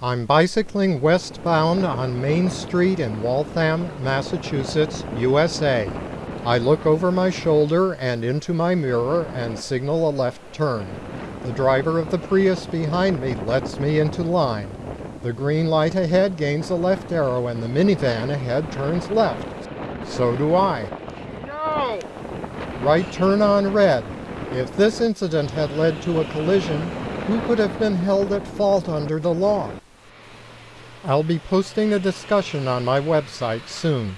I'm bicycling westbound on Main Street in Waltham, Massachusetts, USA. I look over my shoulder and into my mirror and signal a left turn. The driver of the Prius behind me lets me into line. The green light ahead gains a left arrow and the minivan ahead turns left. So do I. No! Right turn on red. If this incident had led to a collision, who could have been held at fault under the law? I'll be posting a discussion on my website soon.